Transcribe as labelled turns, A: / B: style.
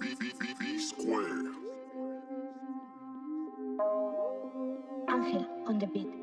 A: B, B, B, B square.
B: Angel on the beat.